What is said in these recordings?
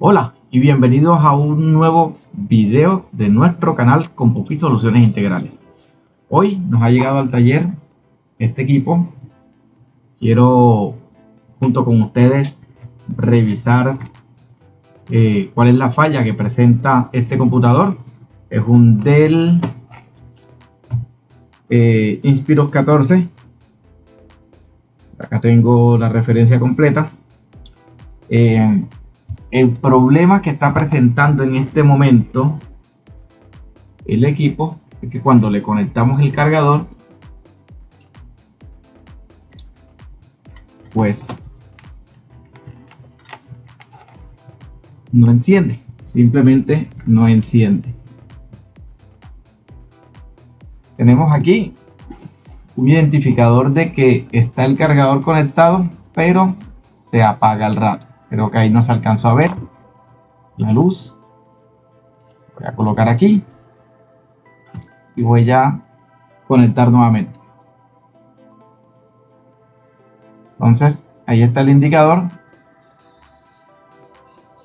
Hola y bienvenidos a un nuevo video de nuestro canal con Pupi Soluciones Integrales. Hoy nos ha llegado al taller este equipo. Quiero junto con ustedes revisar eh, cuál es la falla que presenta este computador. Es un Dell eh, Inspiros 14. Acá tengo la referencia completa. Eh, el problema que está presentando en este momento el equipo es que cuando le conectamos el cargador pues no enciende simplemente no enciende tenemos aquí un identificador de que está el cargador conectado pero se apaga al rato Creo que ahí no se alcanzó a ver la luz. Voy a colocar aquí. Y voy a conectar nuevamente. Entonces, ahí está el indicador.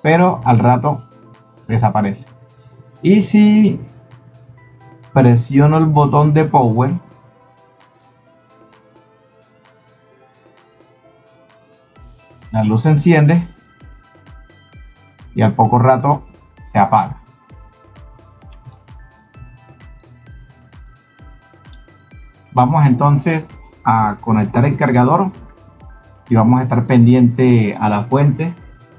Pero al rato desaparece. Y si presiono el botón de power, la luz se enciende y al poco rato se apaga. Vamos entonces a conectar el cargador y vamos a estar pendiente a la fuente.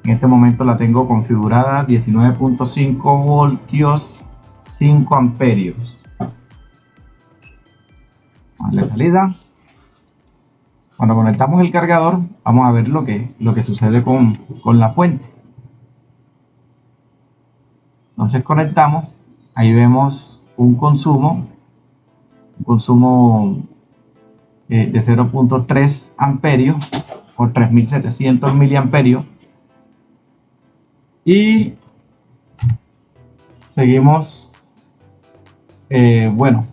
En este momento la tengo configurada 19.5 voltios 5 amperios. Vale, salida. Cuando conectamos el cargador, vamos a ver lo que, lo que sucede con, con la fuente. Entonces conectamos, ahí vemos un consumo, un consumo eh, de 0.3 amperios por 3700 miliamperios y seguimos eh, bueno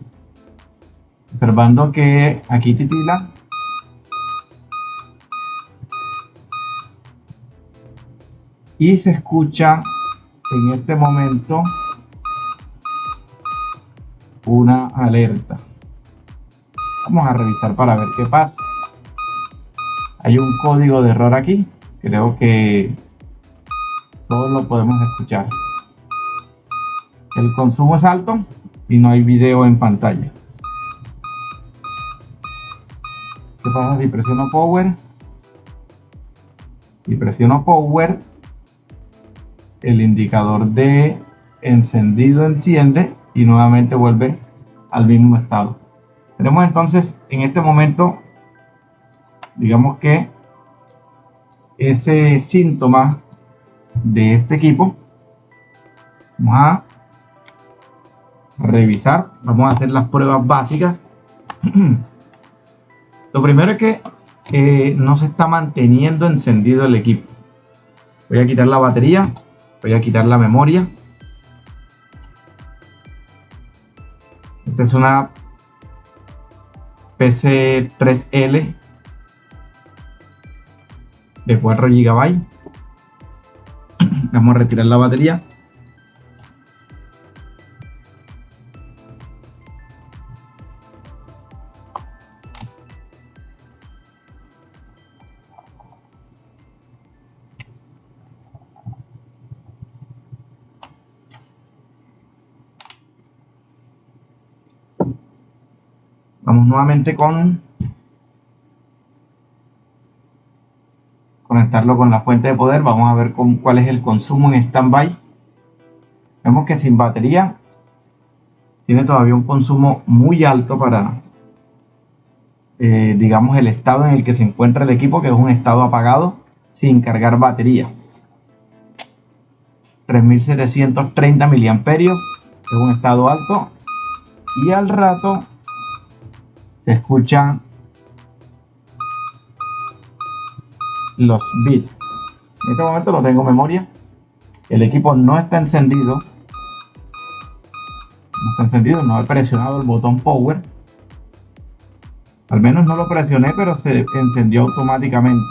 observando que aquí titila y se escucha en este momento una alerta. Vamos a revisar para ver qué pasa. Hay un código de error aquí. Creo que todos lo podemos escuchar. El consumo es alto y no hay video en pantalla. ¿Qué pasa si presiono power? Si presiono power, el indicador de encendido enciende y nuevamente vuelve al mismo estado. Tenemos entonces en este momento, digamos que ese síntoma de este equipo, vamos a revisar, vamos a hacer las pruebas básicas. Lo primero es que eh, no se está manteniendo encendido el equipo. Voy a quitar la batería Voy a quitar la memoria. Esta es una PC3L de 4 GB. Vamos a retirar la batería. Vamos nuevamente con conectarlo con la fuente de poder. Vamos a ver cuál es el consumo en standby. Vemos que sin batería tiene todavía un consumo muy alto para, eh, digamos, el estado en el que se encuentra el equipo, que es un estado apagado sin cargar batería. 3730 miliamperios, es un estado alto. Y al rato se escuchan los bits. En este momento no tengo memoria. el equipo no está encendido. No está encendido, no he presionado el botón power. Al menos no lo presioné, pero se encendió automáticamente.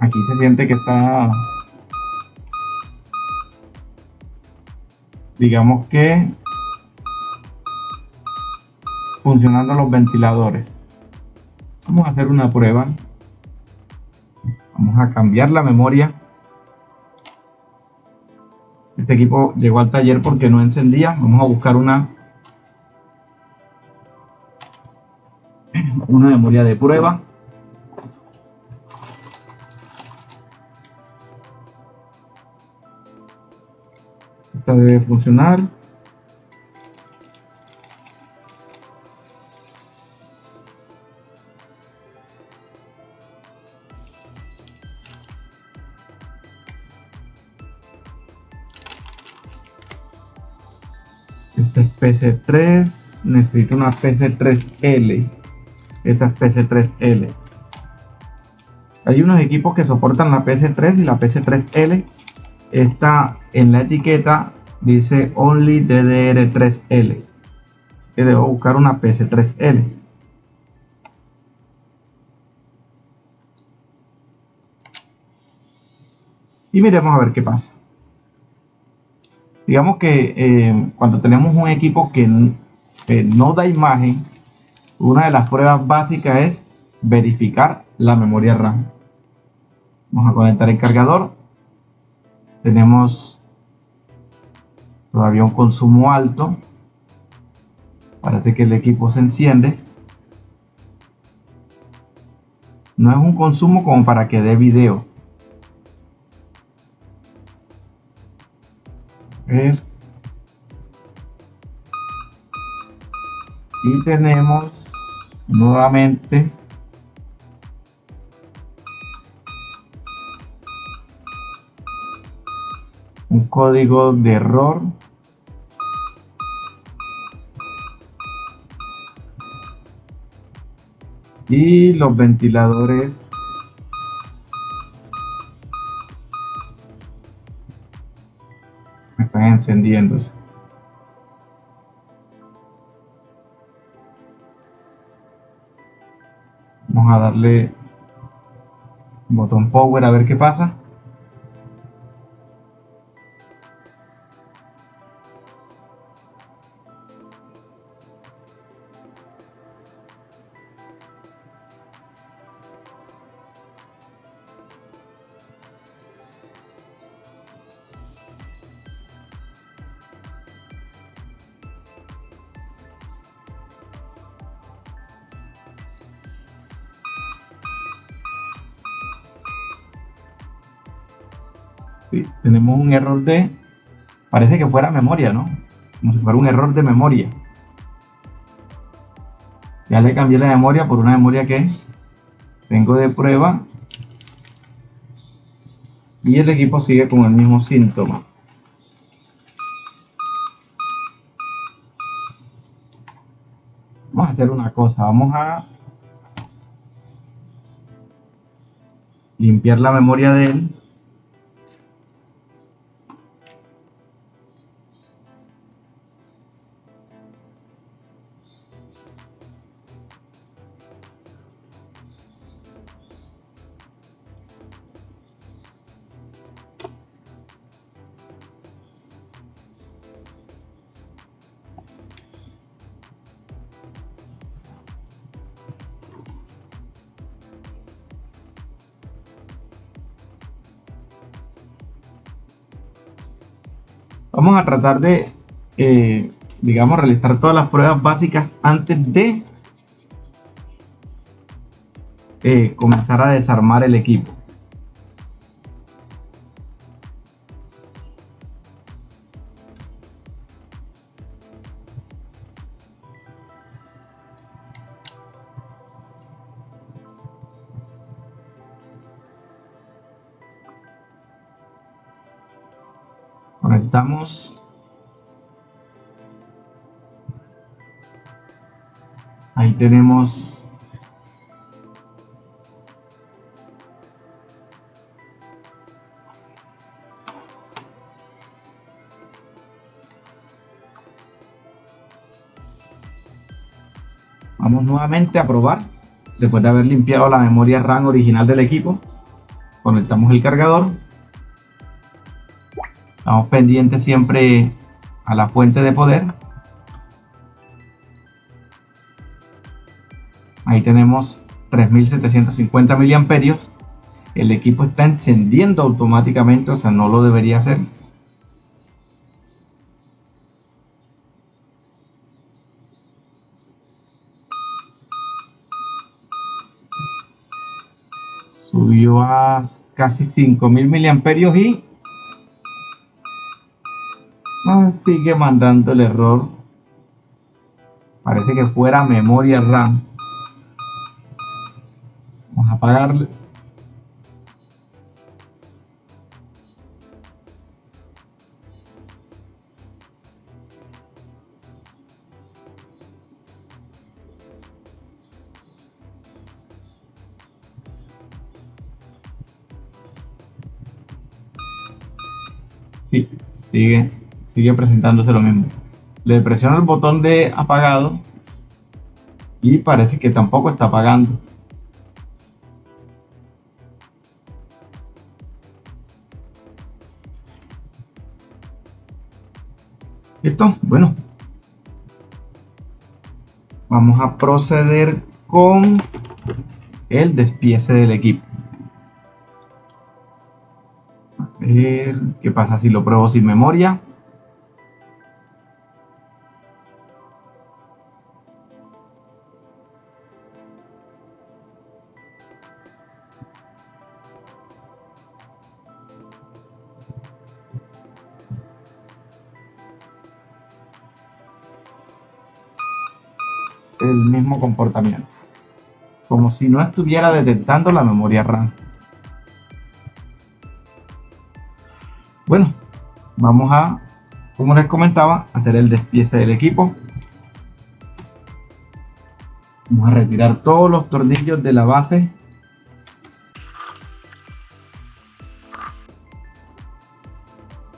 Aquí se siente que está digamos que funcionando los ventiladores vamos a hacer una prueba. Vamos a cambiar la memoria. Este equipo llegó al taller porque no encendía. Vamos a buscar una una memoria de prueba. Esta debe funcionar PC3 necesito una PC3L esta es PC3L hay unos equipos que soportan la PC3 y la PC3L esta en la etiqueta dice only DDR3L así que debo buscar una PC3L y miremos a ver qué pasa digamos que eh, cuando tenemos un equipo que no da imagen una de las pruebas básicas es verificar la memoria RAM. Vamos a conectar el cargador. Tenemos todavía un consumo alto. Parece que el equipo se enciende. No es un consumo como para que dé video y tenemos nuevamente un código de error. Y los ventiladores encendiéndose. Vamos a darle botón power a ver qué pasa de, parece que fuera memoria, ¿no? Como si fuera un error de memoria. Ya le cambié la memoria por una memoria que tengo de prueba. Y el equipo sigue con el mismo síntoma. Vamos a hacer una cosa, vamos a limpiar la memoria de él tratar de, eh, digamos, realizar todas las pruebas básicas antes de eh, comenzar a desarmar el equipo. conectamos. Ahí tenemos Vamos nuevamente a probar. Después de haber limpiado la memoria RAM original del equipo, conectamos el cargador Estamos pendientes siempre a la fuente de poder. Ahí tenemos 3750 miliamperios. El equipo está encendiendo automáticamente, o sea, no lo debería hacer. Subió a casi 5000 miliamperios y ah, sigue mandando el error. Parece que fuera memoria RAM apagarle. Sí, sigue, sigue presentándose lo mismo. Le presiono el botón de apagado y parece que tampoco está apagando. ¿Listo? Bueno. Vamos a proceder con el despiece del equipo. A ver qué pasa si lo pruebo sin memoria. El mismo comportamiento. Como si no estuviera detectando la memoria RAM. Bueno, vamos a, como les comentaba, hacer el despiece del equipo. Vamos a retirar todos los tornillos de la base.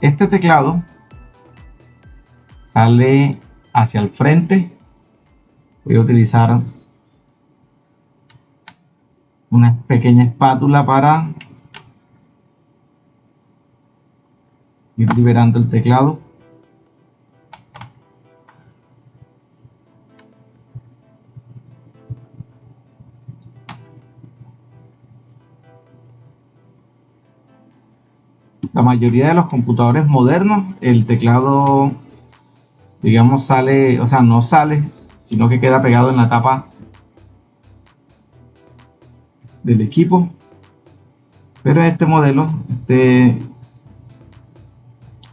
Este teclado sale hacia el frente voy a utilizar una pequeña espátula para ir liberando el teclado. La mayoría de los computadores modernos el teclado digamos sale o sea no sale sino que queda pegado en la tapa del equipo. Pero este modelo este es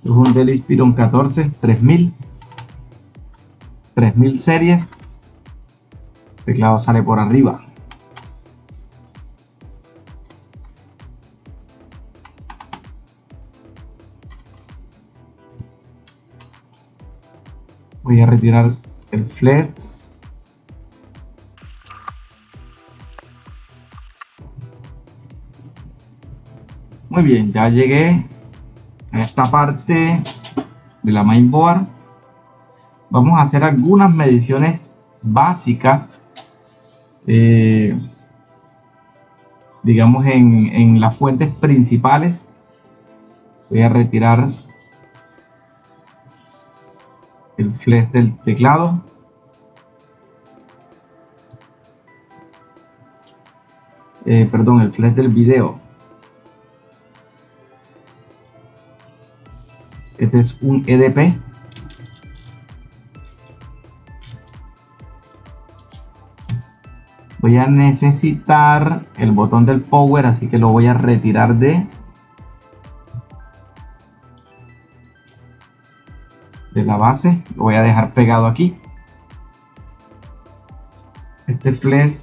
un Dell Inspiron 14 3000 3000 series. El teclado sale por arriba. Voy a retirar el flex muy bien ya llegué a esta parte de la mainboard. Vamos a hacer algunas mediciones básicas eh, digamos en, en las fuentes principales. Voy a retirar el flash del teclado. Eh, perdón el flash del video. Este es un EDP voy a necesitar el botón del power así que lo voy a retirar de la base lo voy a dejar pegado aquí. Este flash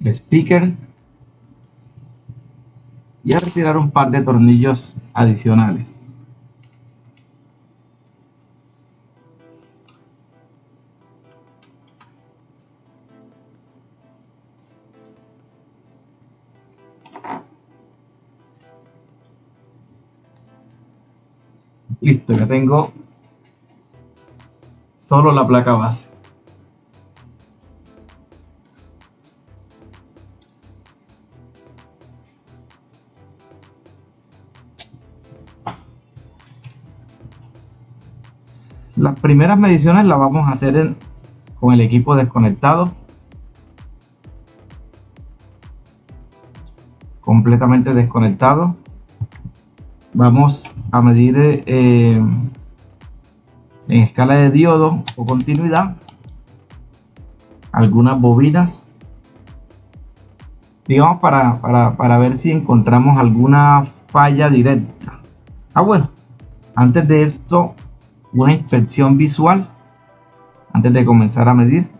el speaker. Y a retirar un par de tornillos adicionales tengo solo la placa base. Las primeras mediciones las vamos a hacer con el equipo desconectado. Completamente desconectado. Vamos a medir eh, en escala de diodo o continuidad algunas bobinas digamos para, para, para, ver si encontramos alguna falla directa ah bueno antes de esto una inspección visual antes de comenzar a medir.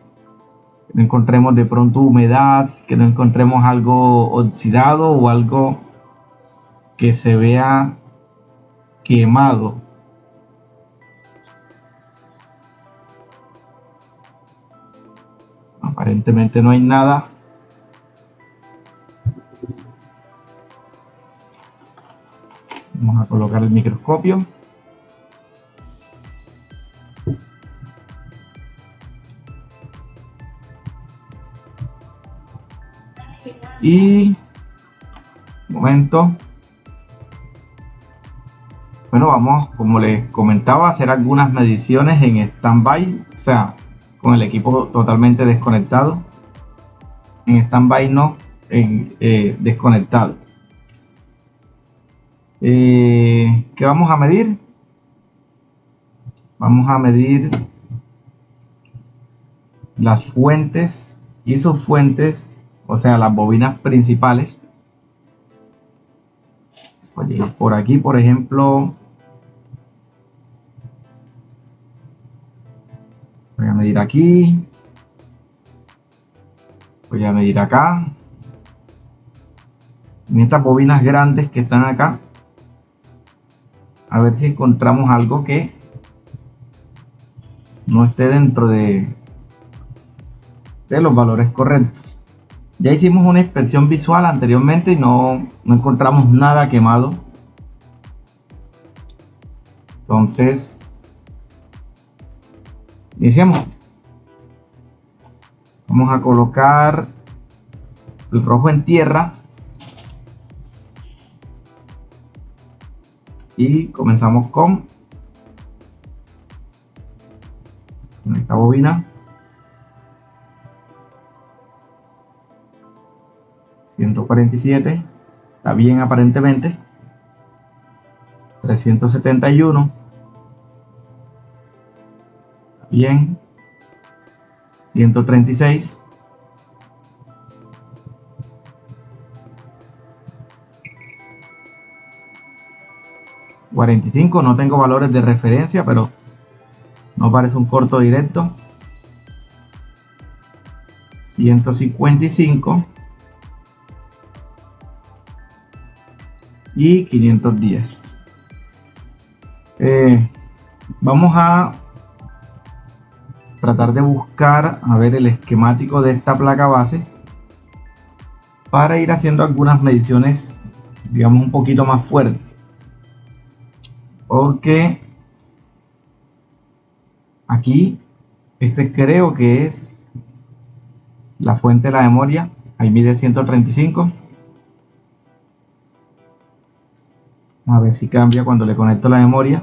Que no encontremos de pronto humedad, que no encontremos algo oxidado o algo que se vea quemado. Aparentemente no hay nada. Vamos a colocar el microscopio. y momento bueno vamos como les comentaba a hacer algunas mediciones en standby o sea con el equipo totalmente desconectado en standby no en eh, desconectado eh, ¿qué vamos a medir? vamos a medir las fuentes y sus fuentes o sea, las bobinas principales. por aquí, por ejemplo, voy a medir aquí, voy a medir acá, en estas bobinas grandes que están acá, a ver si encontramos algo que no esté dentro de, de los valores correctos. Ya hicimos una inspección visual anteriormente y no, encontramos nada quemado. Entonces, iniciamos. Vamos a colocar el rojo en tierra. Y comenzamos con esta bobina. 147 está bien aparentemente 371 está bien. 136 45 no tengo valores de referencia pero no parece un corto directo. 155 y 510 eh, vamos a tratar de buscar a ver el esquemático de esta placa base para ir haciendo algunas mediciones digamos un poquito más fuertes porque aquí este creo que es la fuente de la memoria ahí mide 135 a ver si cambia cuando le conecto la memoria.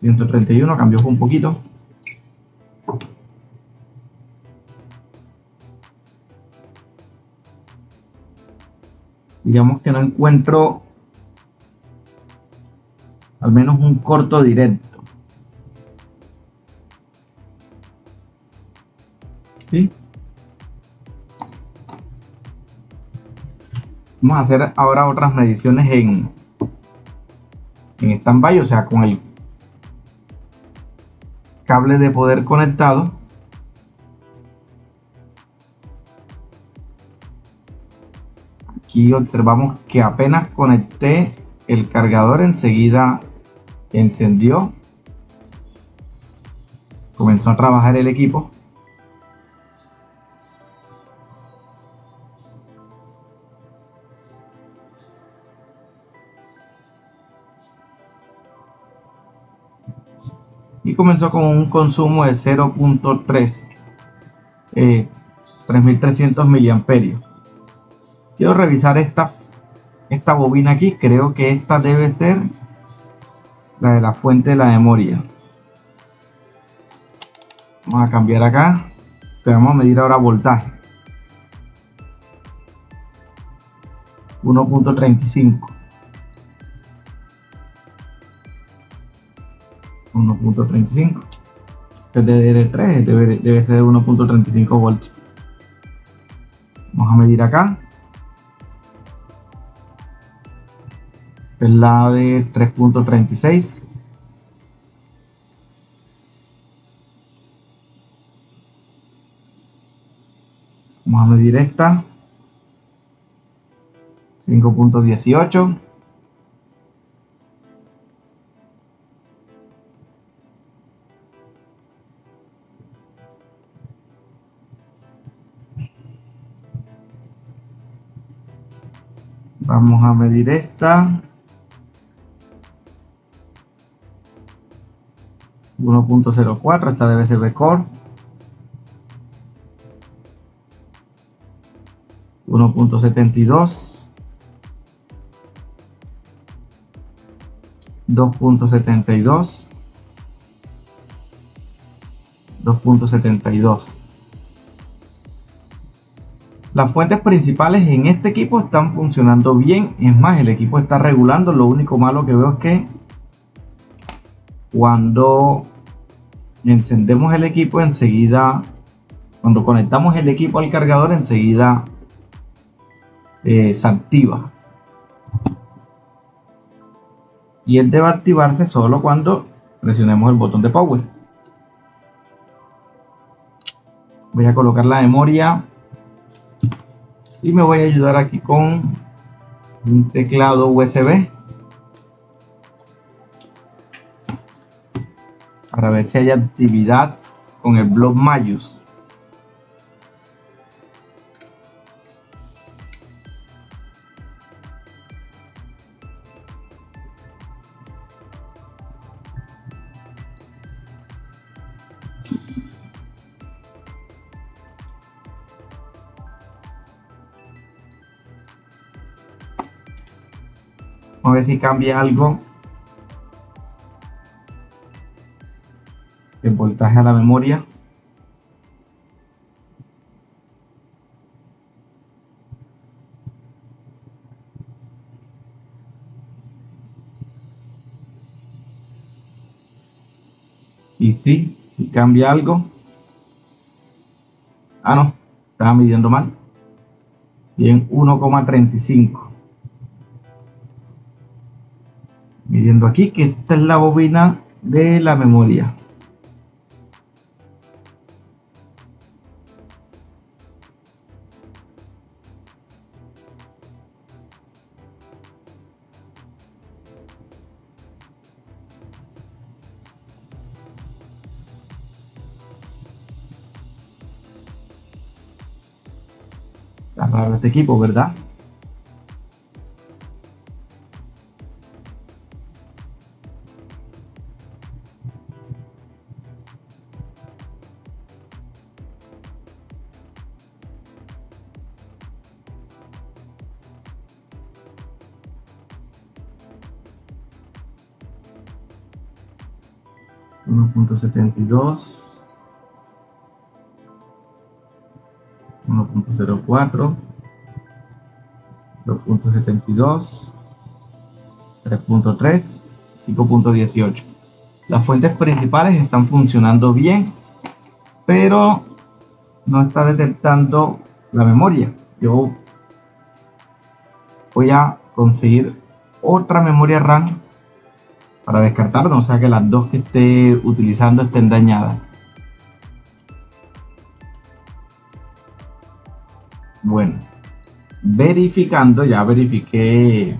131 mm. cambió un poquito. Digamos que no encuentro al menos un corto directo. ¿Sí? Vamos a hacer ahora otras mediciones en, en standby, o sea, con el cable de poder conectado. Aquí observamos que apenas conecté el cargador, enseguida encendió. Comenzó a trabajar el equipo. Comenzó con un consumo de 0.3 eh, 3300 miliamperios. Quiero revisar esta esta bobina aquí. Creo que esta debe ser la de la fuente de la memoria. Vamos a cambiar acá. Pero vamos a medir ahora voltaje. 1.35 1.35 es de 3 debe, debe ser de 1.35 voltios vamos a medir acá. Es la de 3.36 vamos a medir esta. 5.18 vamos a medir esta. 1.04 esta debe ser Core 1.72 2.72 2.72 las fuentes principales en este equipo están funcionando bien. Es más el equipo está regulando. Lo único malo que veo es que cuando encendemos el equipo enseguida cuando conectamos el equipo al cargador enseguida eh, se activa. Y él debe activarse solo cuando presionemos el botón de power. Voy a colocar la memoria y me voy a ayudar aquí con un teclado USB para ver si hay actividad con el blog Mayus si cambia algo el voltaje a la memoria. Y si, si cambia algo. Ah no, estaba midiendo mal. Y en 1,35 midiendo aquí que esta es la bobina de la memoria Está raro este equipo, ¿verdad? 1.72 1.04 2.72 3.3 5.18 las fuentes principales están funcionando bien pero no está detectando la memoria. Yo voy a conseguir otra memoria RAM para descartar, o sea que las dos que esté utilizando estén dañadas. Bueno, verificando, ya verifiqué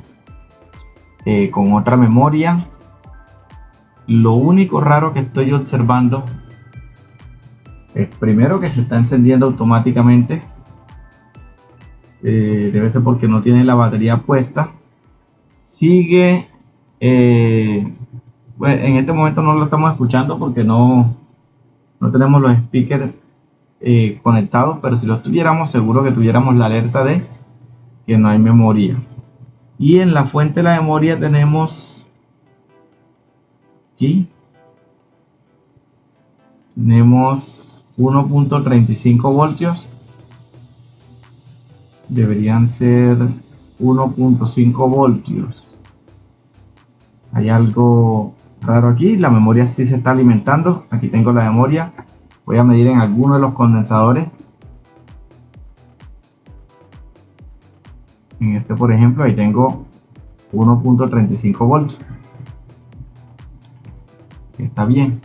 eh, con otra memoria. Lo único raro que estoy observando es primero que se está encendiendo automáticamente. Eh, debe ser porque no tiene la batería puesta. Sigue eh, pues, en este momento no lo estamos escuchando porque no, no tenemos los speakers eh, conectados, pero si los tuviéramos, seguro que tuviéramos la alerta de que no hay memoria. Y en la fuente de la memoria tenemos aquí tenemos 1.35 voltios. Deberían ser 1.5 voltios hay algo raro aquí la memoria sí se está alimentando. Aquí tengo la memoria. Voy a medir en alguno de los condensadores. En este por ejemplo ahí tengo 1.35 voltios. Está bien.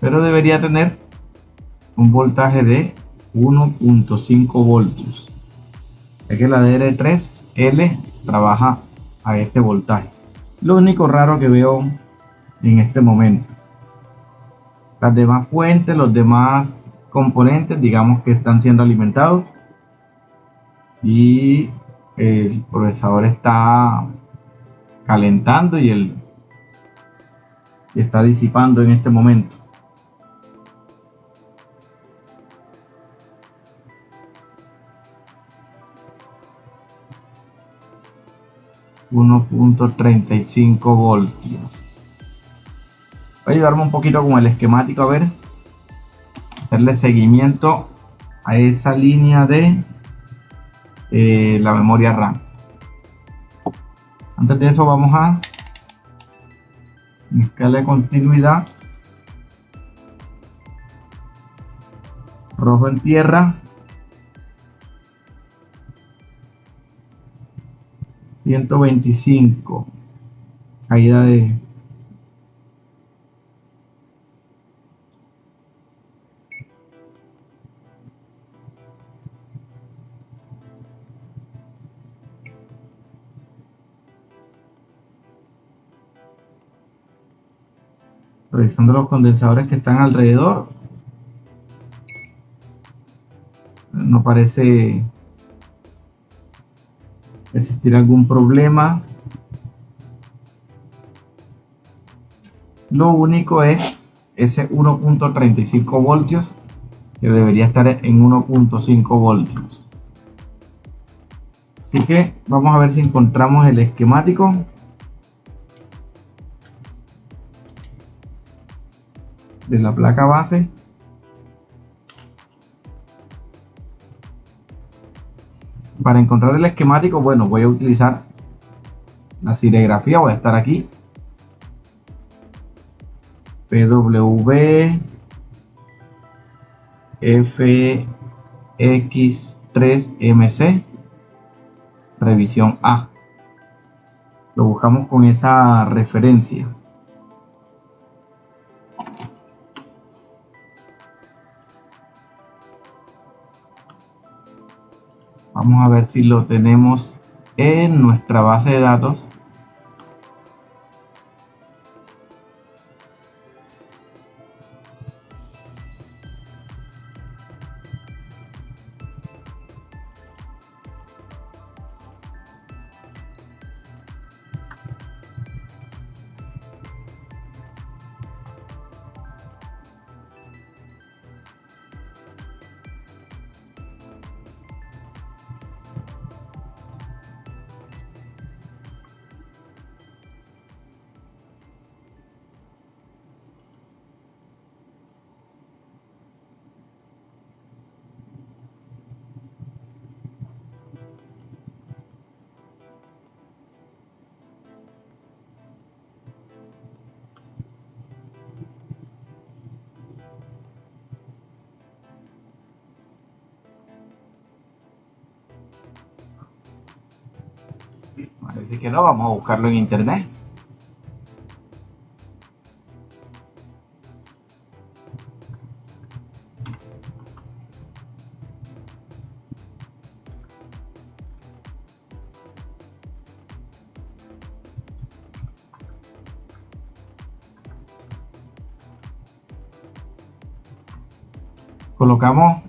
Pero debería tener un voltaje de 1.5 voltios. Ya que la DR3L trabaja a ese voltaje. Lo único raro que veo en este momento. Las demás fuentes los demás componentes digamos que están siendo alimentados. Y el procesador está calentando y el está disipando en este momento 1.35 voltios. Voy a ayudarme un poquito con el esquemático a ver. Hacerle seguimiento a esa línea de eh, la memoria RAM. Antes de eso vamos a escala de continuidad. Rojo en tierra 125 caída de revisando los condensadores que están alrededor. No parece existir algún problema. Lo único es ese 1.35 voltios que debería estar en 1.5 voltios. Así que vamos a ver si encontramos el esquemático. De la placa base para encontrar el esquemático, bueno, voy a utilizar la serigrafía, voy a estar aquí. PW FX3MC revisión A. Lo buscamos con esa referencia. Vamos a ver si lo tenemos en nuestra base de datos. Buscarlo en internet. colocamos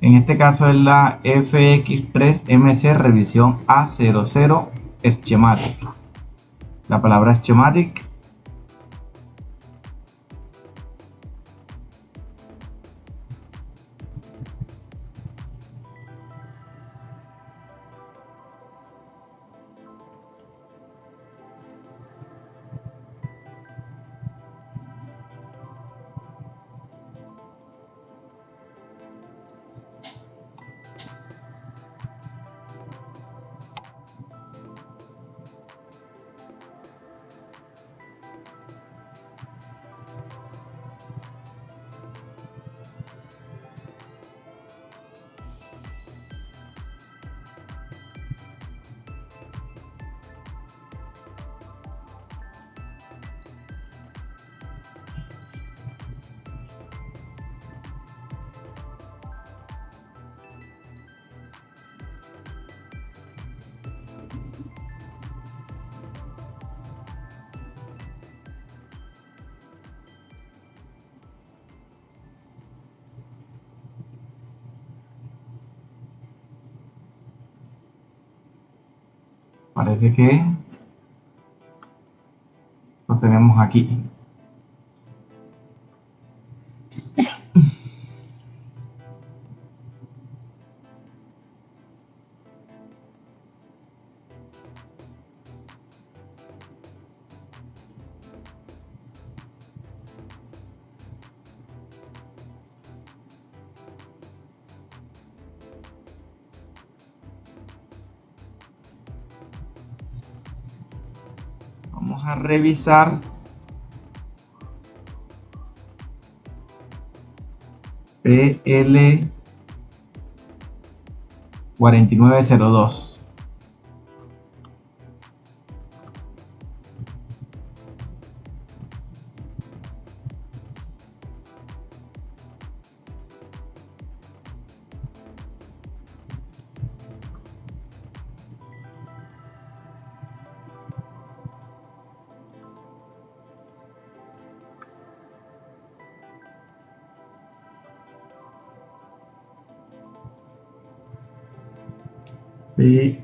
En este caso es la FX MC revisión A00 Schematic. La palabra Schematic parece que lo tenemos aquí revisar. PL 4902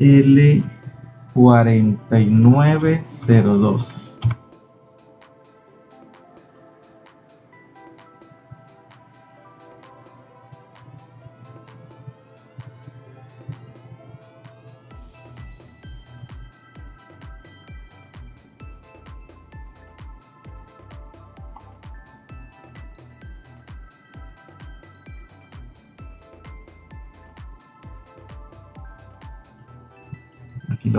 L4902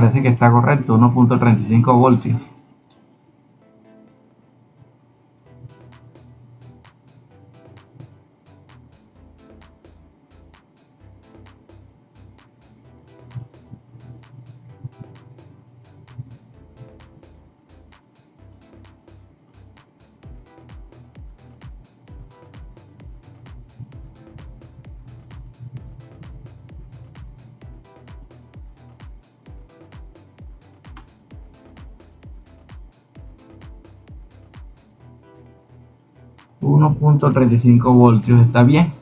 parece que está correcto, 1.35 voltios. .35 voltios está bien.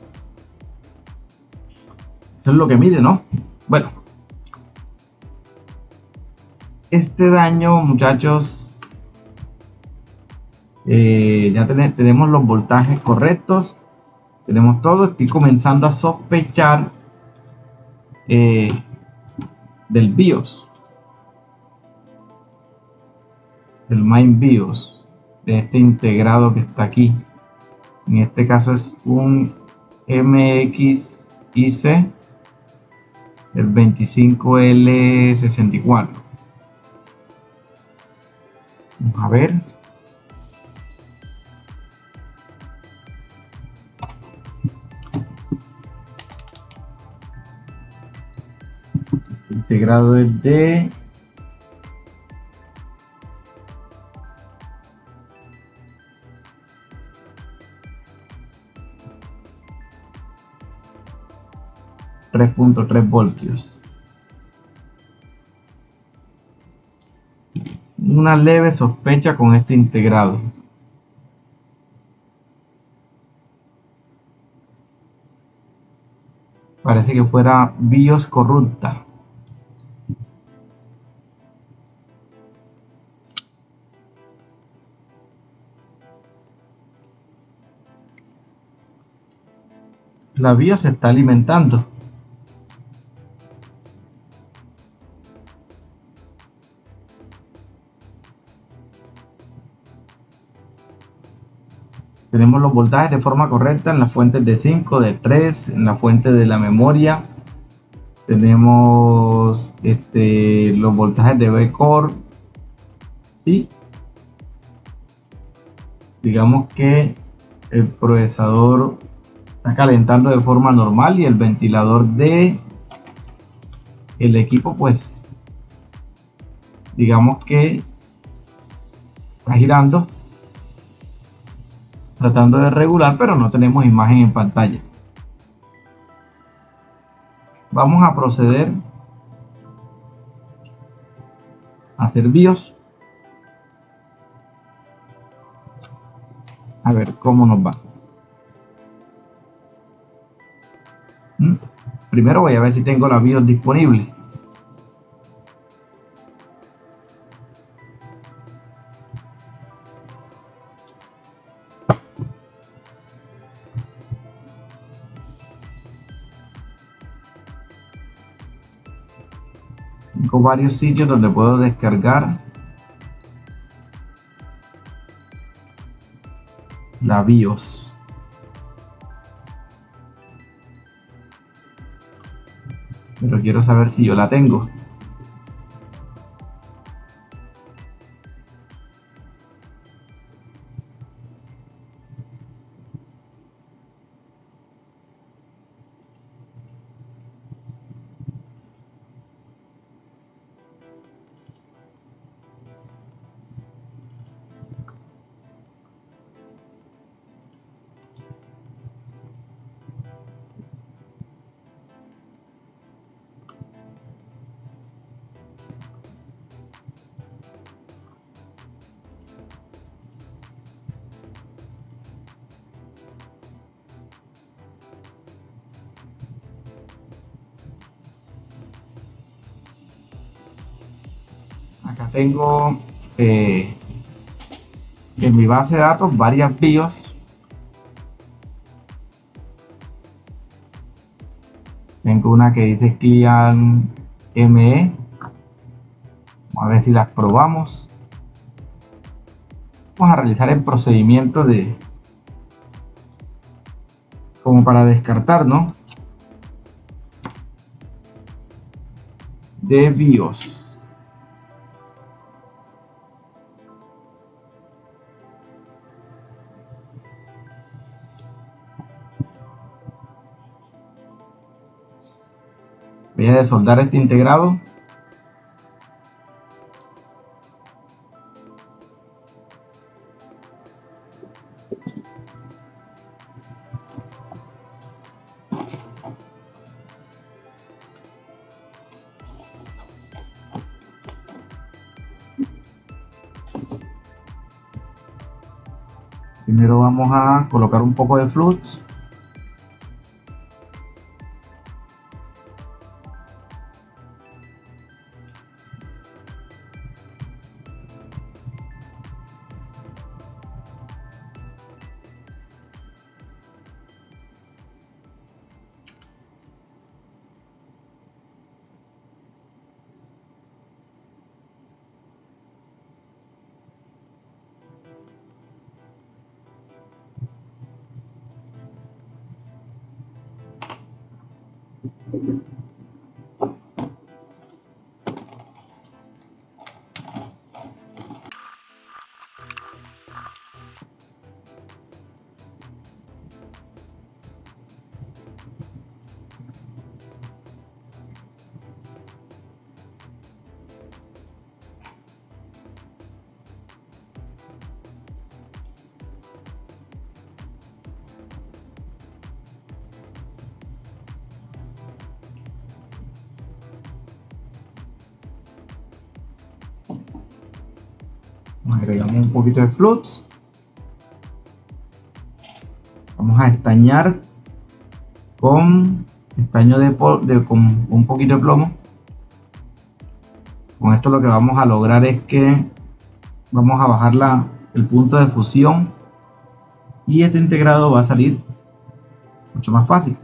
Eso es lo que mide no bueno. Este daño muchachos eh, ya tenemos los voltajes correctos. Tenemos todo. Estoy comenzando a sospechar eh, del BIOS. Del main BIOS de este integrado que está aquí en este caso es un MXIC el 25L64 vamos a ver. Este integrado el de .3 voltios. Una leve sospecha con este integrado. Parece que fuera BIOS corrupta. La BIOS se está alimentando los voltajes de forma correcta en las fuentes de 5, de 3, en la fuente de la memoria. Tenemos este, los voltajes de B-Core. ¿sí? Digamos que el procesador está calentando de forma normal y el ventilador de el equipo pues digamos que está girando tratando de regular, pero no tenemos imagen en pantalla. Vamos a proceder a hacer BIOS. A ver cómo nos va. ¿Mm? Primero voy a ver si tengo la BIOS disponible. Varios sitios donde puedo descargar la BIOS. Pero quiero saber si yo la tengo. Acá tengo eh, en mi base de datos varias BIOS. Tengo una que dice Client ME vamos a ver si las probamos. Vamos a realizar el procedimiento de como para descartar no de BIOS voy a desoldar este integrado. Primero vamos a colocar un poco de flux Agregamos un poquito de flux. Vamos a estañar con estaño de, de con un poquito de plomo. Con esto lo que vamos a lograr es que vamos a bajar la, el punto de fusión y este integrado va a salir mucho más fácil.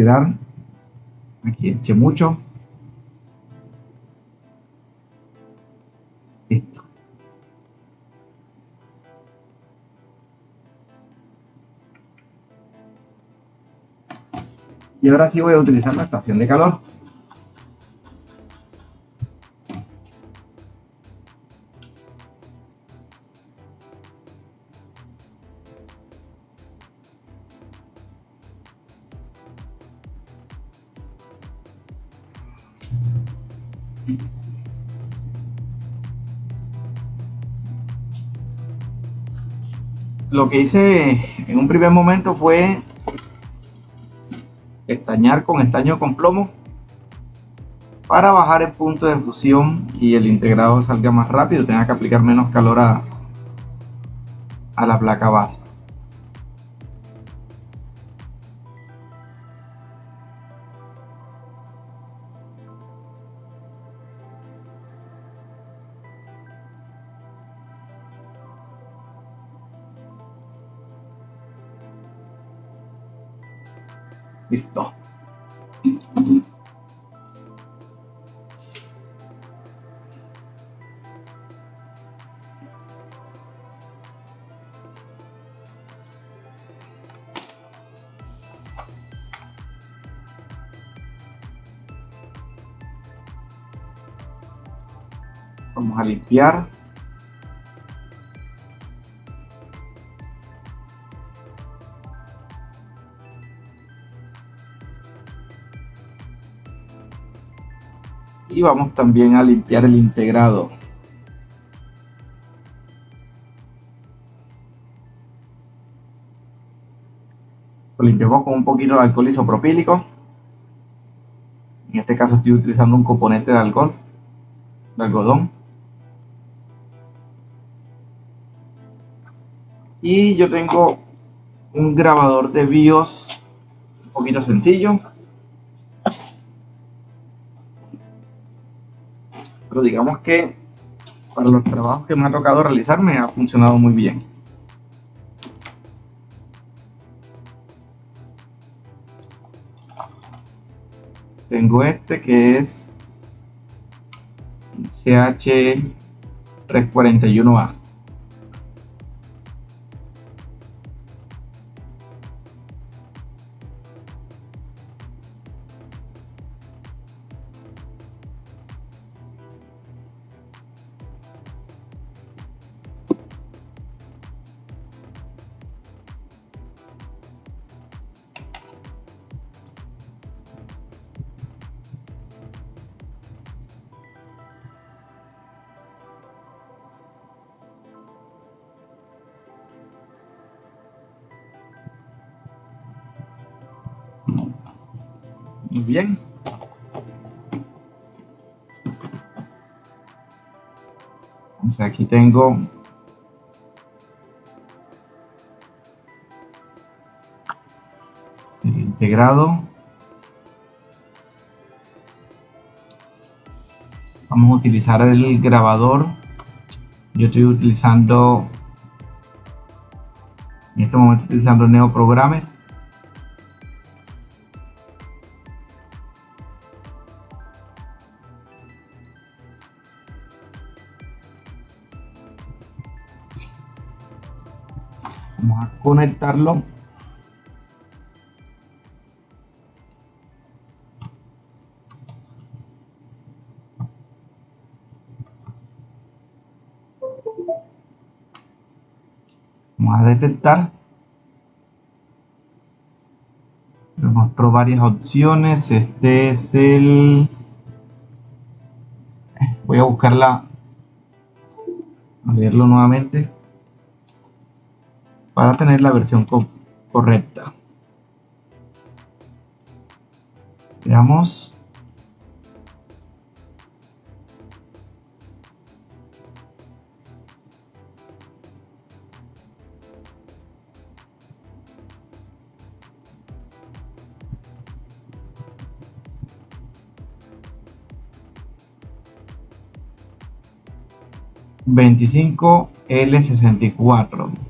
Retirar aquí eché mucho. Esto. Y ahora sí voy a utilizar la estación de calor lo que hice en un primer momento fue estañar con estaño con plomo para bajar el punto de fusión y el integrado salga más rápido, tenga que aplicar menos calor a, a la placa base. Listo. Vamos a limpiar. Y vamos también a limpiar el integrado. Lo limpiamos con un poquito de alcohol isopropílico. En este caso estoy utilizando un componente de alcohol de algodón. Y yo tengo un grabador de BIOS un poquito sencillo digamos que para los trabajos que me ha tocado realizar me ha funcionado muy bien. Tengo este que es CH341A. Muy bien. Entonces aquí tengo el integrado. Vamos a utilizar el grabador yo estoy utilizando en este momento estoy utilizando Neoprogrammer vamos conectarlo. Vamos a detectar. Nos mostró varias opciones. Este es el voy a buscarla a nuevamente para tener la versión correcta. Veamos. 25L64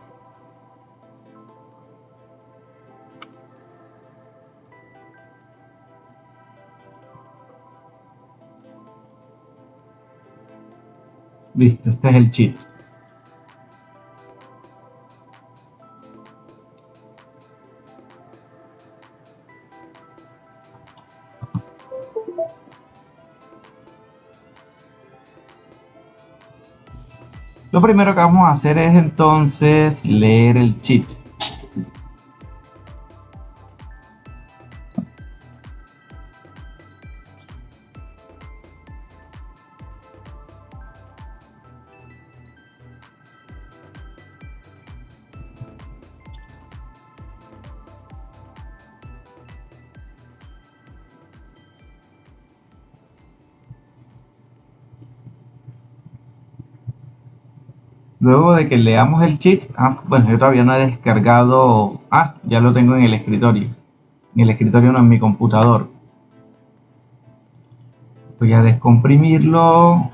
Listo, este es el cheat. Lo primero que vamos a hacer es entonces leer el cheat. Luego de que leamos el cheat, ah, bueno, yo todavía no he descargado, ah, ya lo tengo en el escritorio. En el escritorio no en mi computador. Voy a descomprimirlo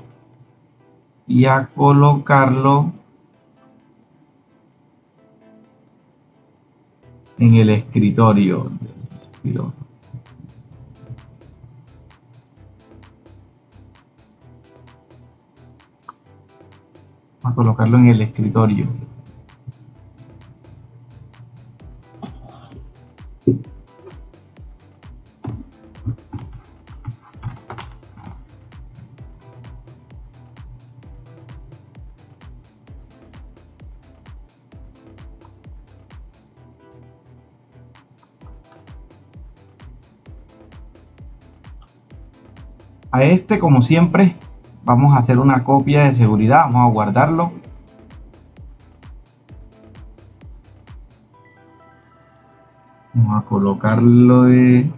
y a colocarlo en el escritorio. A colocarlo en el escritorio. A este, como siempre, vamos a hacer una copia de seguridad, vamos a guardarlo. Vamos a colocarlo de...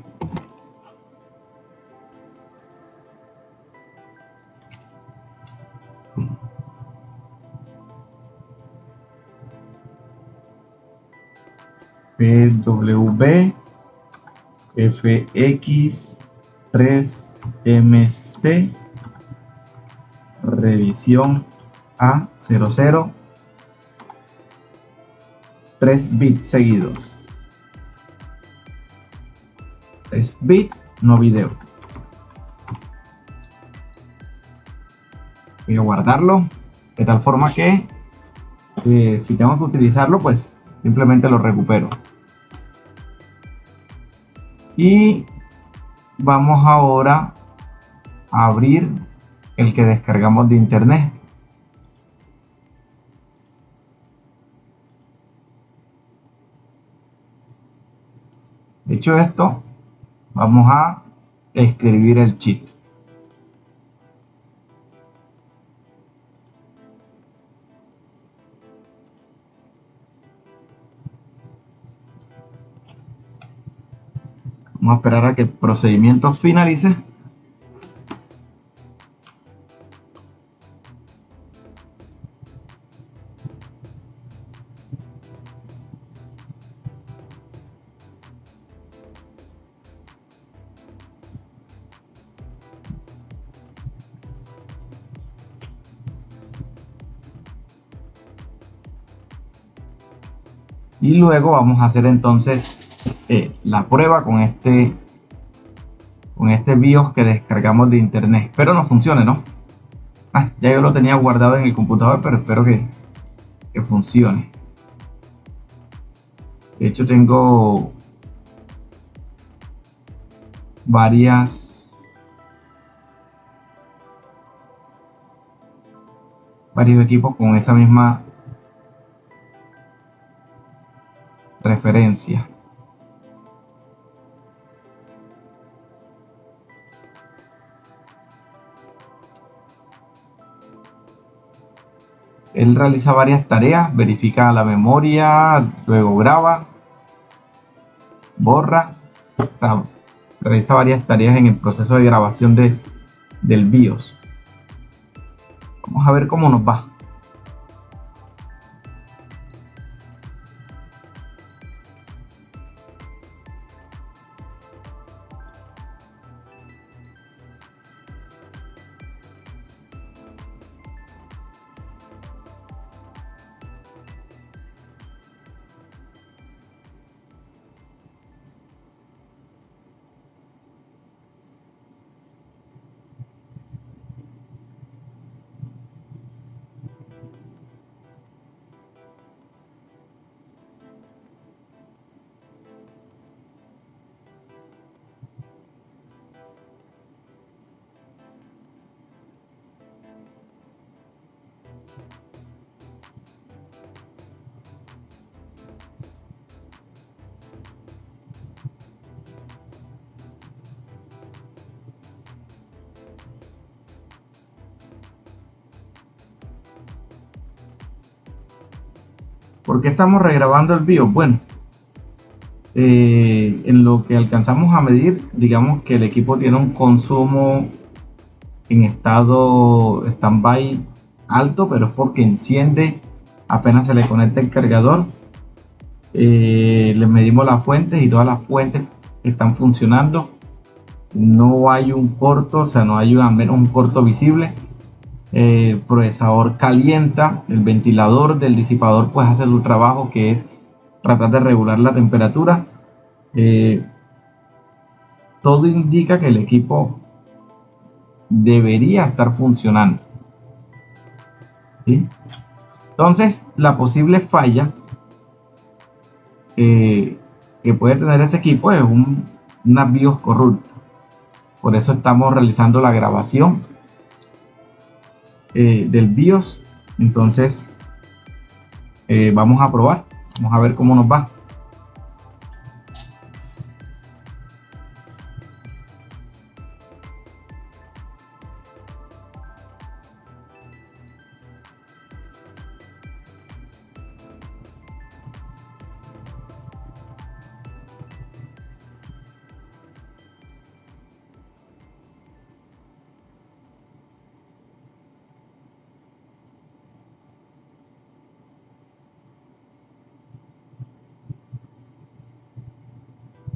PWB FX3MC revisión a 00 3 bits seguidos. 3 bits no video. Voy a guardarlo de tal forma que eh, si tengo que utilizarlo pues simplemente lo recupero. Y vamos ahora a abrir el que descargamos de internet. Hecho esto, vamos a escribir el cheat. Vamos a esperar a que el procedimiento finalice. Luego vamos a hacer entonces eh, la prueba con este con este BIOS que descargamos de internet. Espero no funcione no ah, ya yo lo tenía guardado en el computador pero espero que, que funcione. De hecho tengo varias varios equipos con esa misma referencia. Él realiza varias tareas, verifica la memoria, luego graba, borra, realiza varias tareas en el proceso de grabación de, del BIOS. Vamos a ver cómo nos va. ¿Por qué estamos regrabando el BIOS? Bueno, eh, en lo que alcanzamos a medir, digamos que el equipo tiene un consumo en estado stand-by alto, pero es porque enciende apenas se le conecta el cargador. Eh, le medimos las fuentes y todas las fuentes están funcionando. No hay un corto, o sea, no hay al menos un corto visible el procesador calienta, el ventilador del disipador pues hace su trabajo que es tratar de regular la temperatura. Eh, todo indica que el equipo debería estar funcionando. Entonces, la posible falla eh, que puede tener este equipo es un, una BIOS corrupta. Por eso estamos realizando la grabación eh, del BIOS. Entonces, eh, vamos a probar. Vamos a ver cómo nos va.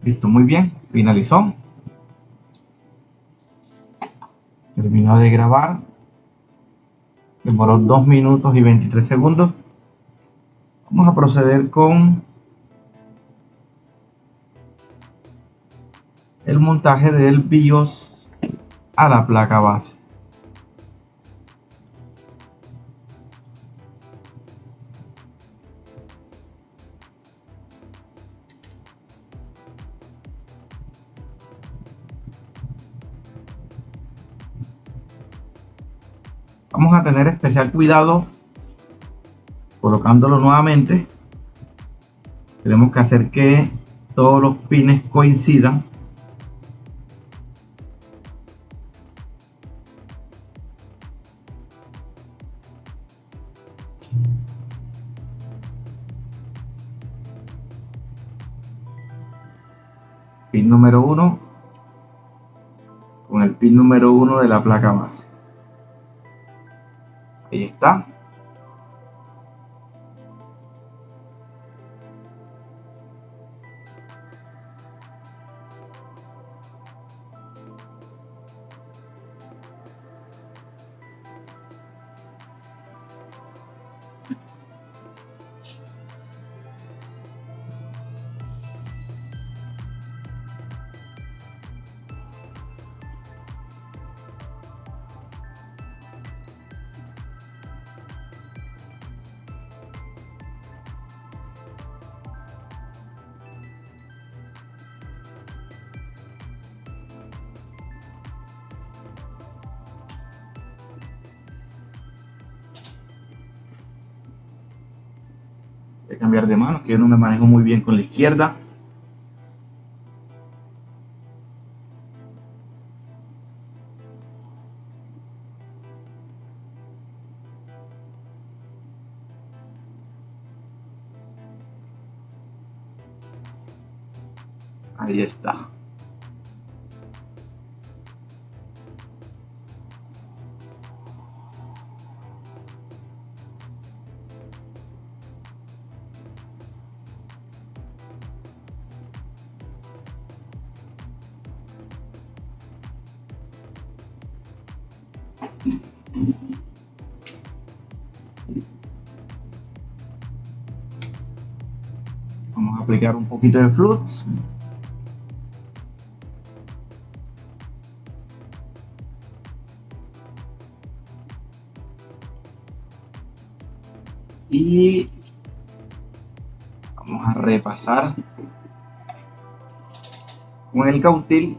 Listo, muy bien. Finalizó. Terminó de grabar. Demoró 2 minutos y 23 segundos. Vamos a proceder con el montaje del BIOS a la placa base. Especial cuidado colocándolo nuevamente tenemos que hacer que todos los pines coincidan pin número 1 con el pin número 1 de la placa base. Ahí está. Manejo muy bien con la izquierda. Vamos a aplicar un poquito de flux. Y vamos a repasar con el cautil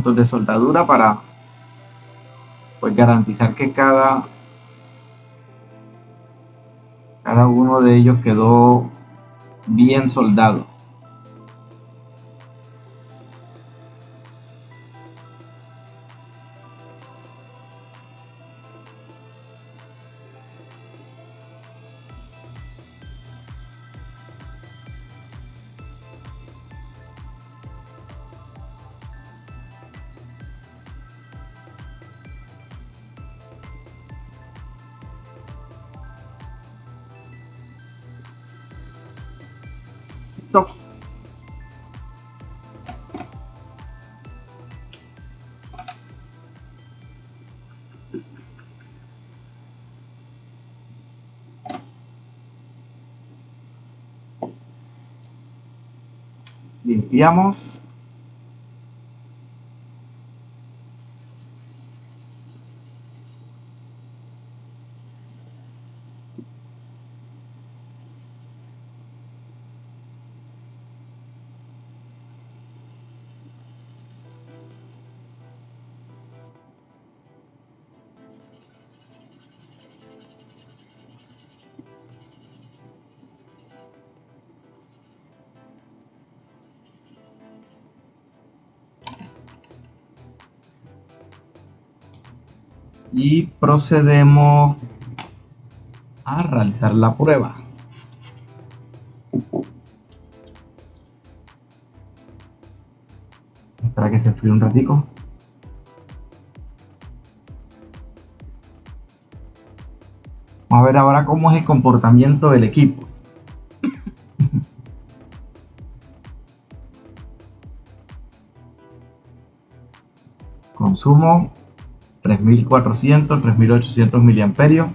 puntos de soldadura para pues garantizar que cada cada uno de ellos quedó bien soldado Limpiamos. Procedemos a realizar la prueba. Espera que se enfríe un ratico. Vamos a ver ahora cómo es el comportamiento del equipo. Consumo 3400, 3800 miliamperios.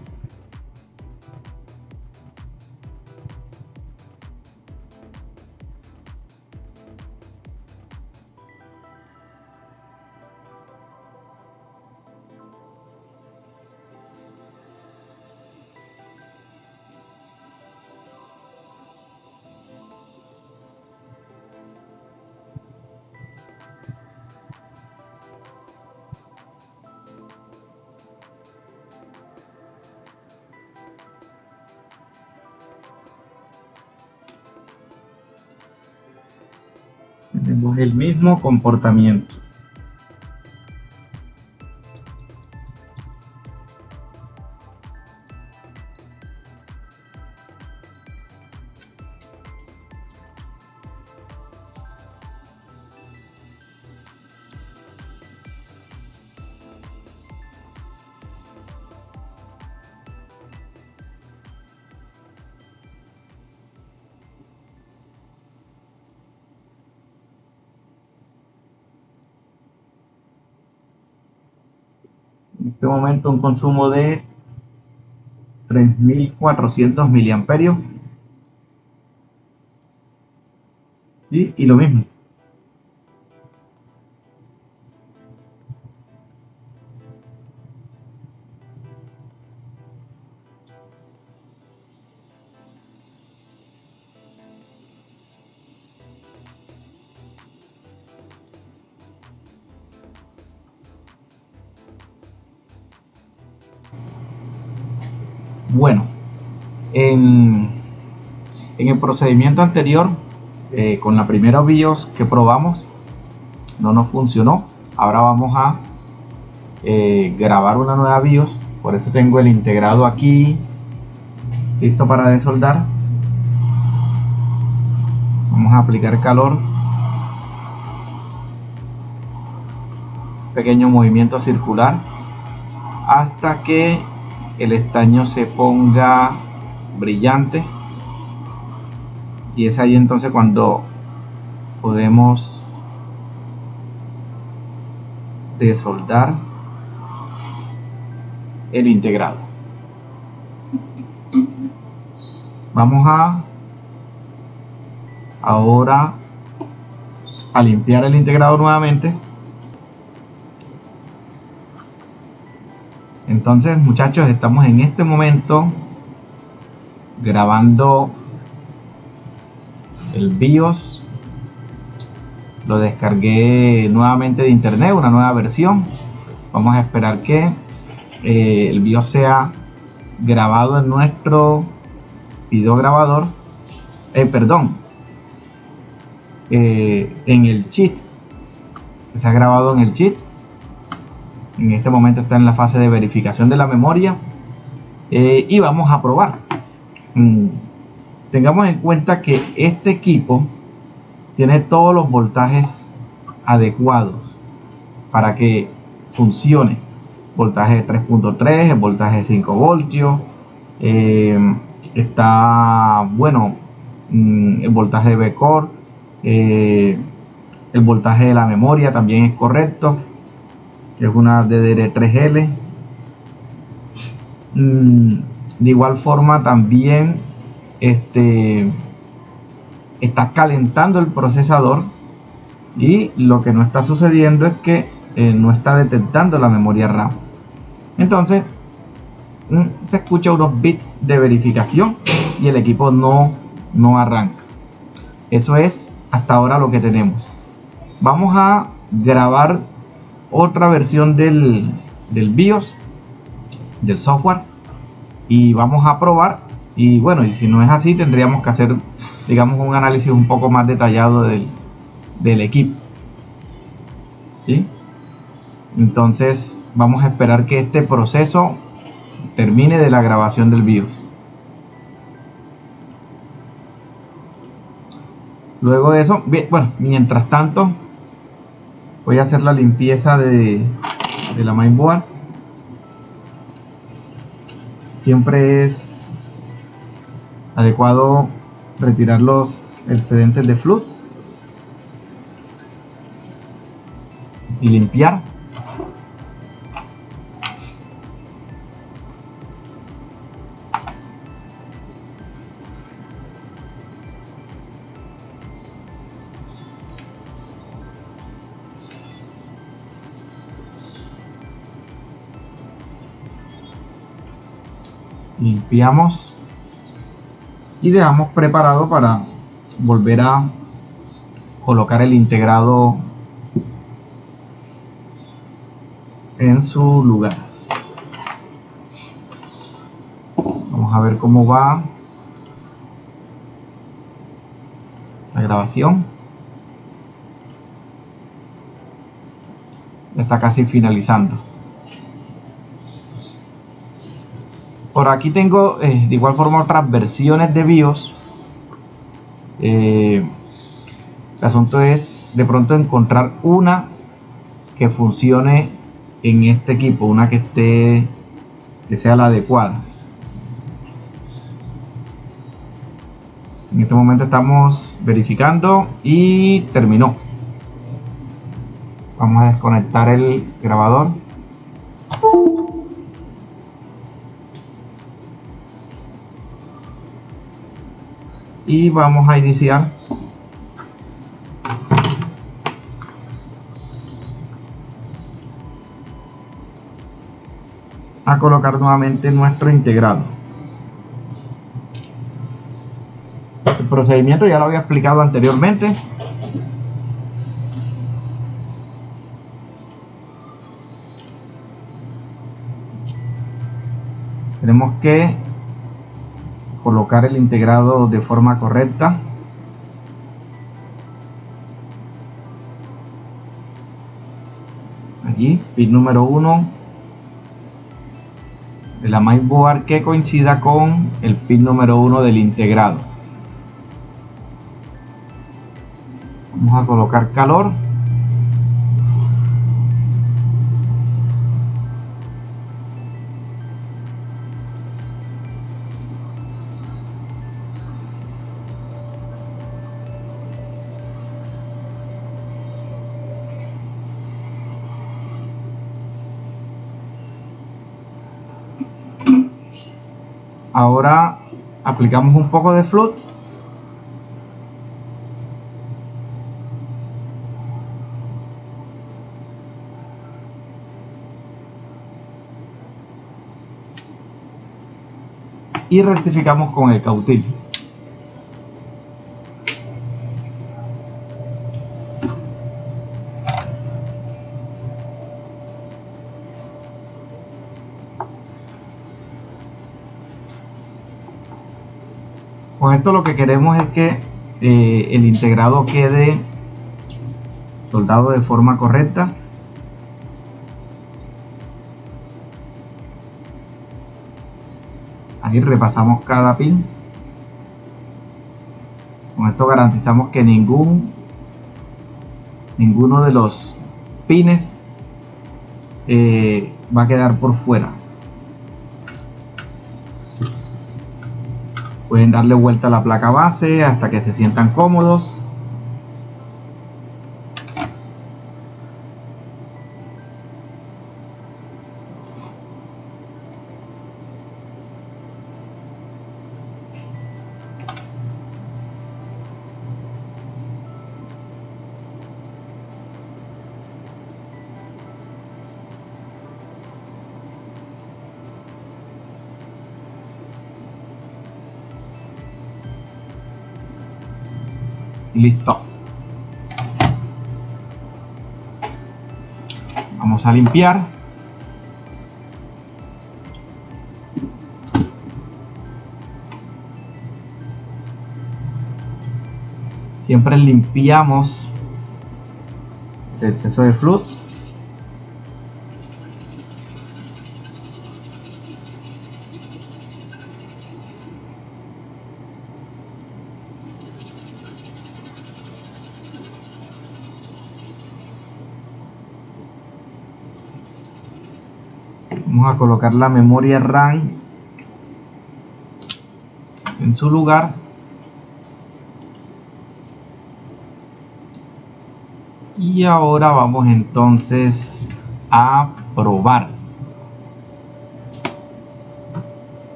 Comportamiento. Consumo de 3400 miliamperios. Y, y lo mismo procedimiento anterior, eh, con la primera BIOS que probamos, no nos funcionó. Ahora vamos a eh, grabar una nueva BIOS. Por eso tengo el integrado aquí, listo para desoldar. Vamos a aplicar calor. Pequeño movimiento circular hasta que el estaño se ponga brillante y es ahí entonces cuando podemos desoldar el integrado. Vamos a ahora a limpiar el integrado nuevamente. Entonces, muchachos, estamos en este momento grabando el BIOS. Lo descargué nuevamente de internet, una nueva versión. Vamos a esperar que eh, el BIOS sea grabado en nuestro video grabador. Eh, perdón, eh, en el cheat. Se ha grabado en el cheat en este momento está en la fase de verificación de la memoria eh, y vamos a probar mm, tengamos en cuenta que este equipo tiene todos los voltajes adecuados para que funcione voltaje de 3.3 el voltaje de 5 voltios eh, está bueno mm, el voltaje de B-Core eh, el voltaje de la memoria también es correcto es una DDR3L. Mm, de igual forma también este, está calentando el procesador y lo que no está sucediendo es que eh, no está detectando la memoria RAM. Entonces mm, se escucha unos bits de verificación y el equipo no, no arranca. Eso es hasta ahora lo que tenemos. Vamos a grabar otra versión del, del BIOS, del software, y vamos a probar. Y bueno, y si no es así, tendríamos que hacer, digamos, un análisis un poco más detallado del, del equipo. ¿Sí? Entonces, vamos a esperar que este proceso termine de la grabación del BIOS. Luego de eso, bueno, mientras tanto, voy a hacer la limpieza de, la mainboard siempre es adecuado retirar los excedentes de flux y limpiar. Limpiamos y dejamos preparado para volver a colocar el integrado en su lugar. Vamos a ver cómo va la grabación. Está casi finalizando Aquí tengo eh, de igual forma otras versiones de BIOS. Eh, el asunto es de pronto encontrar una que funcione en este equipo, una que esté que sea la adecuada. En este momento estamos verificando y terminó. Vamos a desconectar el grabador. Y vamos a iniciar. A colocar nuevamente nuestro integrado. El procedimiento ya lo había explicado anteriormente. Tenemos que colocar el integrado de forma correcta. Allí pin número 1 de la mainboard que coincida con el pin número 1 del integrado. Vamos a colocar calor ahora aplicamos un poco de flux. Y rectificamos con el cautil con esto lo que queremos es que eh, el integrado quede soldado de forma correcta. Ahí repasamos cada pin. Con esto garantizamos que ningún ninguno de los pines eh, va a quedar por fuera darle vuelta a la placa base hasta que se sientan cómodos listo. Vamos a limpiar. Siempre limpiamos el exceso de flux vamos a colocar la memoria RAM en su lugar. Y ahora vamos entonces a probar.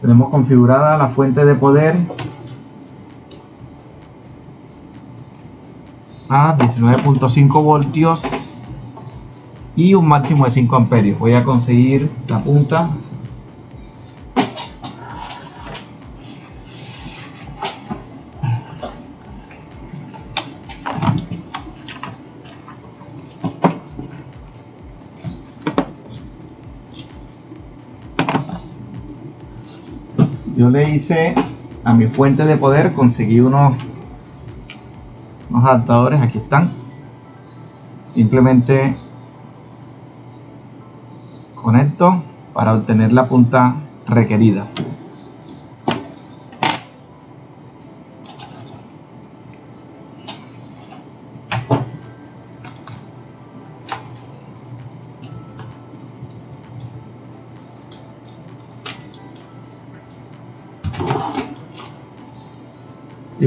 Tenemos configurada la fuente de poder a 19.5 voltios y un máximo de 5 amperios. Voy a conseguir la punta. Yo le hice a mi fuente de poder conseguí unos adaptadores aquí están. Simplemente conecto para obtener la punta requerida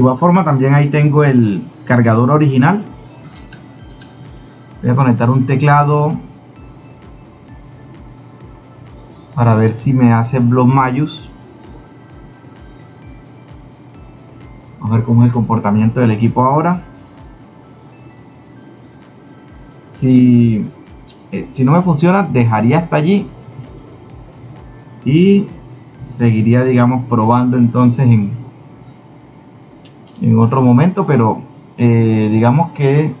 igual forma también ahí tengo el cargador original. voy a conectar un teclado para ver si me hace Block Mayus vamos a ver cómo es el comportamiento del equipo ahora si, eh, si no me funciona dejaría hasta allí y seguiría digamos probando entonces en, en otro momento pero eh, digamos que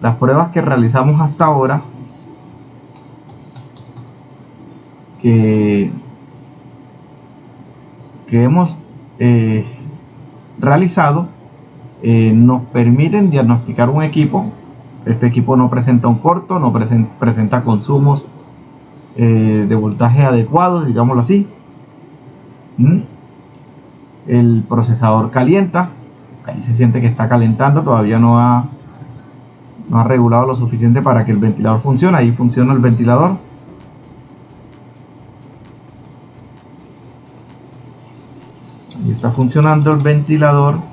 las pruebas que realizamos hasta ahora que, que hemos eh, realizado eh, nos permiten diagnosticar un equipo este equipo no presenta un corto no presenta consumos de voltaje adecuados digámoslo así ¿Mm? El procesador calienta. Ahí se siente que está calentando todavía no ha no ha regulado lo suficiente para que el ventilador funcione. Ahí funciona el ventilador. Ahí está funcionando el ventilador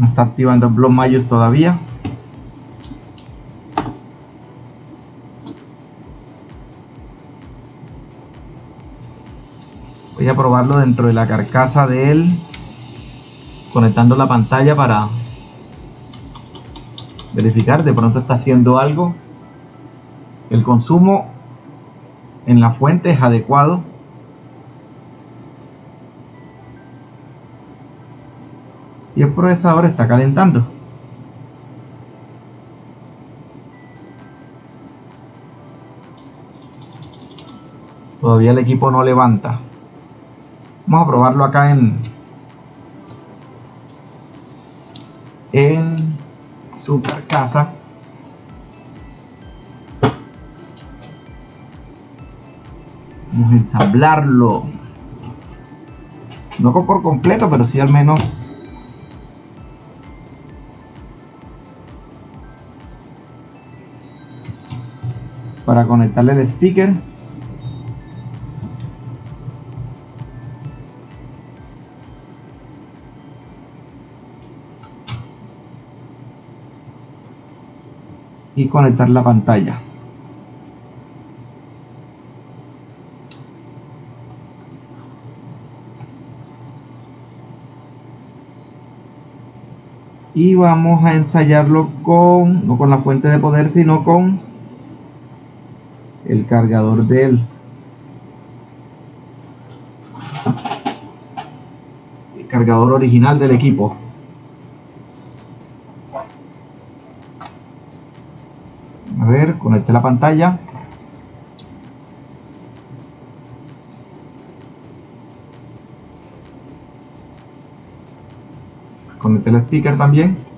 no está activando el Block Mayus todavía. Voy a probarlo dentro de la carcasa de él conectando la pantalla para verificar. De pronto está haciendo algo. El consumo en la fuente es adecuado y el procesador está calentando. Todavía el equipo no levanta. Vamos a probarlo acá en en su carcasa. Vamos a ensamblarlo. No por completo, pero sí al menos para conectarle el speaker. Y conectar la pantalla. Y vamos a ensayarlo con no con la fuente de poder sino con el cargador del el cargador original del equipo. A ver conecte la pantalla. Conecte el speaker también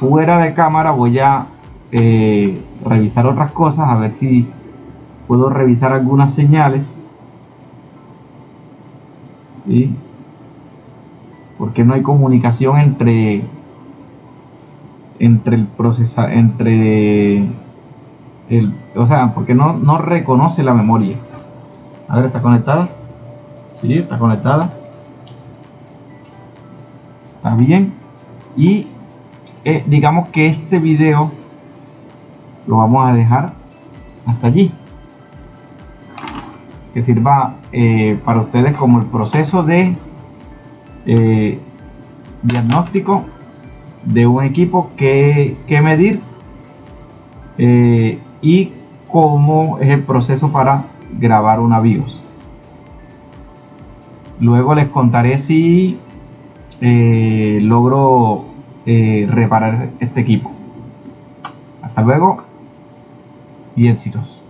Fuera de cámara voy a eh, revisar otras cosas. A ver si puedo revisar algunas señales. ¿Sí? Porque no hay comunicación entre entre el procesador entre o sea, porque no, no reconoce la memoria. A ver, ¿está conectada? Sí, está conectada. Bien. Y eh, digamos que este video lo vamos a dejar hasta allí. Que sirva eh, para ustedes como el proceso de eh, diagnóstico de un equipo que, que medir y cómo es el proceso para grabar una BIOS. Luego les contaré si eh, logro eh, reparar este equipo. Hasta luego y éxitos.